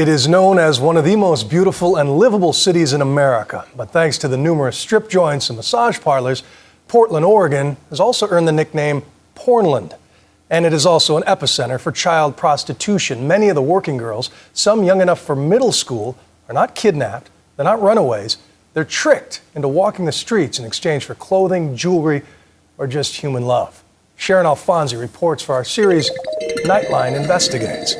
It is known as one of the most beautiful and livable cities in America. But thanks to the numerous strip joints and massage parlors, Portland, Oregon has also earned the nickname Pornland. And it is also an epicenter for child prostitution. Many of the working girls, some young enough for middle school, are not kidnapped, they're not runaways, they're tricked into walking the streets in exchange for clothing, jewelry, or just human love. Sharon Alfonsi reports for our series Nightline Investigates.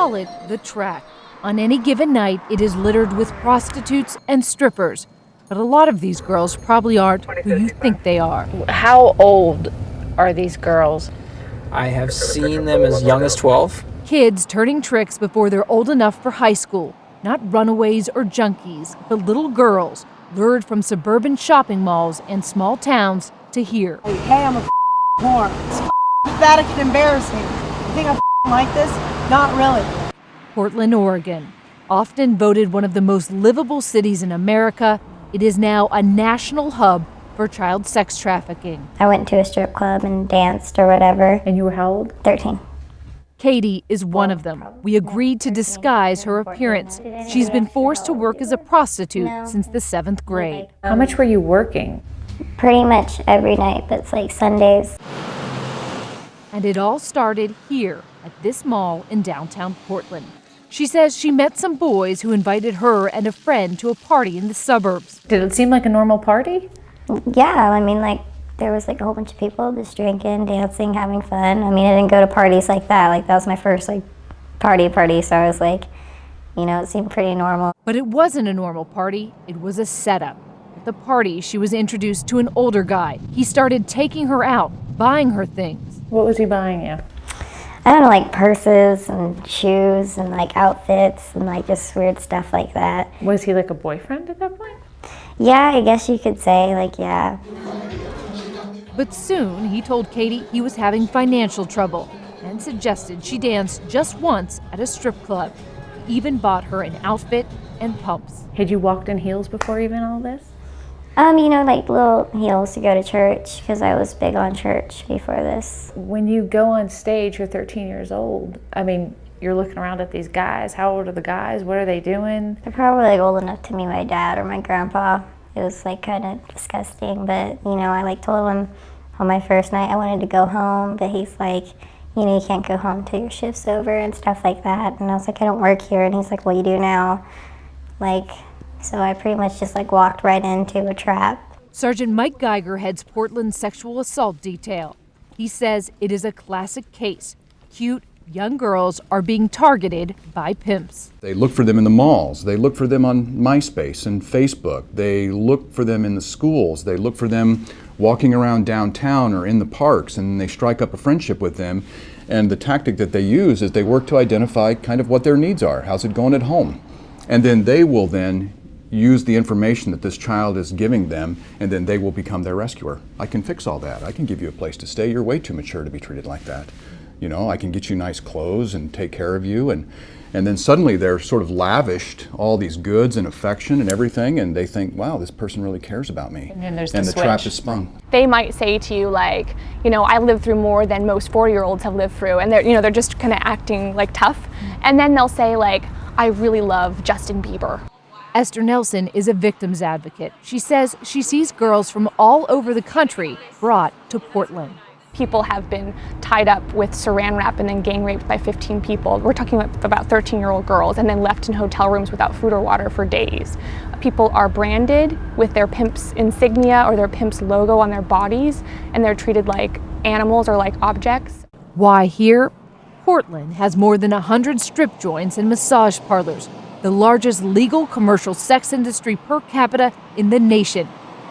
Call it the track. On any given night, it is littered with prostitutes and strippers. But a lot of these girls probably aren't who you think they are. How old are these girls? I have seen them as young as 12. Kids turning tricks before they're old enough for high school. Not runaways or junkies, but little girls lured from suburban shopping malls and small towns to here. Hey, I'm a whore. It's pathetic and embarrassing. You think I like this? Not really. Portland, Oregon. Often voted one of the most livable cities in America, it is now a national hub for child sex trafficking. I went to a strip club and danced or whatever. And you were how old? 13. Katie is one of them. We agreed to disguise her appearance. She's been forced to work as a prostitute since the seventh grade. How much were you working? Pretty much every night, but it's like Sundays. And it all started here at this mall in downtown Portland. She says she met some boys who invited her and a friend to a party in the suburbs. Did it seem like a normal party? Yeah, I mean, like, there was like a whole bunch of people just drinking, dancing, having fun. I mean, I didn't go to parties like that. Like, that was my first, like, party party, so I was like, you know, it seemed pretty normal. But it wasn't a normal party, it was a setup. At the party, she was introduced to an older guy. He started taking her out, buying her things. What was he buying you? I don't know, like purses and shoes and like outfits and like just weird stuff like that. Was he like a boyfriend at that point? Yeah, I guess you could say, like, yeah. But soon he told Katie he was having financial trouble and suggested she dance just once at a strip club. He even bought her an outfit and pumps. Had you walked in heels before even all this? Um, you know, like little heels to go to church because I was big on church before this. When you go on stage, you're 13 years old. I mean, you're looking around at these guys. How old are the guys? What are they doing? They're probably like old enough to meet my dad or my grandpa. It was like kind of disgusting, but you know, I like told him on my first night I wanted to go home, but he's like, you know, you can't go home till your shift's over and stuff like that. And I was like, I don't work here. And he's like, well, you do now. Like, so I pretty much just like walked right into a trap. Sergeant Mike Geiger heads Portland's sexual assault detail. He says it is a classic case. Cute, young girls are being targeted by pimps. They look for them in the malls. They look for them on MySpace and Facebook. They look for them in the schools. They look for them walking around downtown or in the parks and they strike up a friendship with them. And the tactic that they use is they work to identify kind of what their needs are. How's it going at home? And then they will then use the information that this child is giving them and then they will become their rescuer. I can fix all that. I can give you a place to stay. You're way too mature to be treated like that. You know, I can get you nice clothes and take care of you and and then suddenly they're sort of lavished all these goods and affection and everything, and they think, wow, this person really cares about me. And then there's and the the trap switch. is sprung. they might say to you like, you know, I lived through more than most 40-year-olds have lived through, and they're, you know, they're just kind of acting like tough, and then they'll say like, I really love Justin Bieber. Esther Nelson is a victim's advocate. She says she sees girls from all over the country brought to Portland. People have been tied up with saran wrap and then gang raped by 15 people. We're talking about 13-year-old girls and then left in hotel rooms without food or water for days. People are branded with their pimp's insignia or their pimp's logo on their bodies, and they're treated like animals or like objects. Why here? Portland has more than 100 strip joints and massage parlors, the largest legal commercial sex industry per capita in the nation,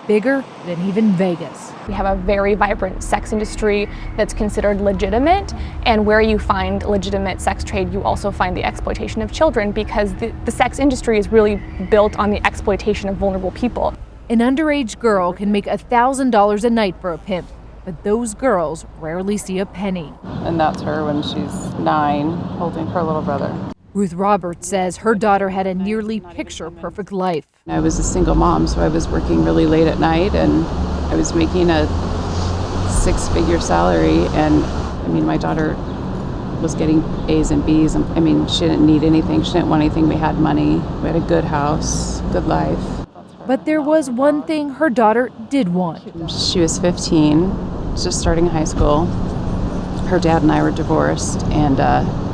bigger than even Vegas. We have a very vibrant sex industry that's considered legitimate, and where you find legitimate sex trade, you also find the exploitation of children because the, the sex industry is really built on the exploitation of vulnerable people. An underage girl can make $1,000 a night for a pimp, but those girls rarely see a penny. and that's her when she's nine, holding her little brother. Ruth Roberts says her daughter had a nearly picture perfect life. I was a single mom, so I was working really late at night, and I was making a six-figure salary. And I mean, my daughter was getting A's and B's. And, I mean, she didn't need anything. She didn't want anything. We had money. We had a good house, good life. But there was one thing her daughter did want. She was 15, just starting high school. Her dad and I were divorced, and uh,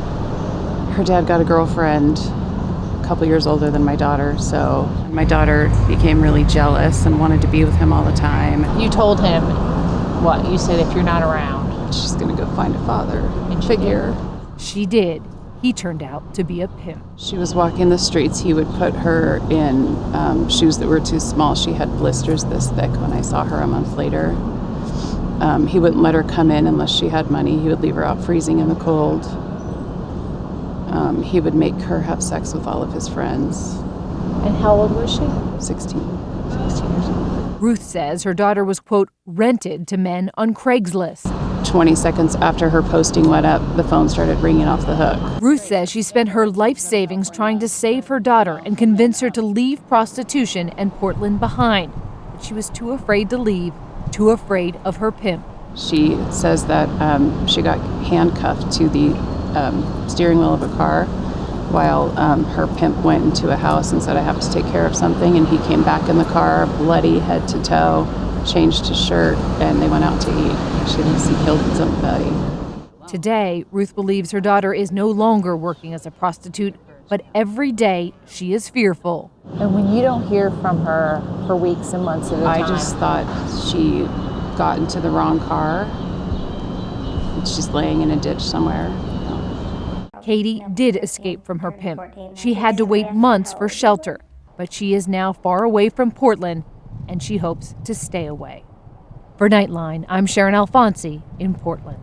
her dad got a girlfriend a couple years older than my daughter. So my daughter became really jealous and wanted to be with him all the time. You told him what? You said if you're not around, She's going to go find a father and figure. She did. He turned out to be a pimp. She was walking the streets. He would put her in um, shoes that were too small. She had blisters this thick when I saw her a month later. Um, he wouldn't let her come in unless she had money. He would leave her out freezing in the cold. Um, he would make her have sex with all of his friends. and how old was she? 16. 16 years old. Ruth says her daughter was, quote, rented to men on Craigslist. 20 seconds after her posting went up, the phone started ringing off the hook. Ruth says she spent her life savings trying to save her daughter and convince her to leave prostitution and Portland behind. But she was too afraid to leave, too afraid of her pimp. She says that um, she got handcuffed to the um, steering wheel of a car while um, her pimp went into a house and said, I have to take care of something. And he came back in the car, bloody head to toe, changed his shirt, and they went out to eat. She thinks he killed somebody. Today, Ruth believes her daughter is no longer working as a prostitute, but every day she is fearful. And when you don't hear from her for weeks and months at a I time, I just thought she got into the wrong car. and She's laying in a ditch somewhere. Katie did escape from her pimp. She had to wait months for shelter, but she is now far away from Portland and she hopes to stay away. For Nightline, I'm Sharon Alfonsi in Portland.